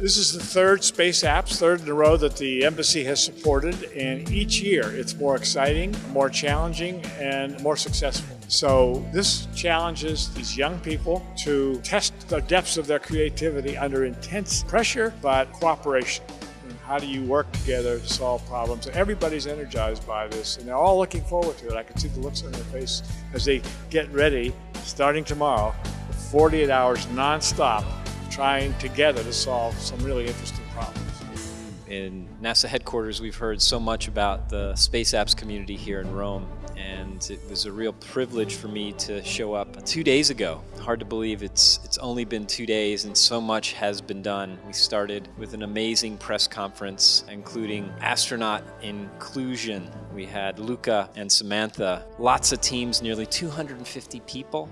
This is the third Space Apps, third in a row that the embassy has supported, and each year it's more exciting, more challenging, and more successful. So this challenges these young people to test the depths of their creativity under intense pressure, but cooperation. How do you work together to solve problems? Everybody's energized by this, and they're all looking forward to it. I can see the looks on their face as they get ready, starting tomorrow, 48 hours nonstop, trying together to solve some really interesting problems. In NASA headquarters, we've heard so much about the Space Apps community here in Rome, and it was a real privilege for me to show up two days ago. Hard to believe it's it's only been two days and so much has been done. We started with an amazing press conference, including astronaut inclusion. We had Luca and Samantha, lots of teams, nearly 250 people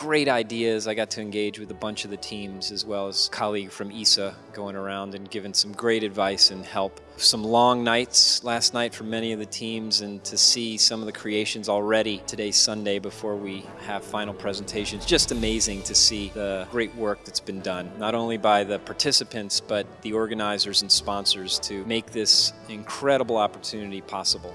great ideas. I got to engage with a bunch of the teams as well as colleague from ESA going around and giving some great advice and help. Some long nights last night for many of the teams and to see some of the creations already today Sunday before we have final presentations. Just amazing to see the great work that's been done, not only by the participants but the organizers and sponsors to make this incredible opportunity possible.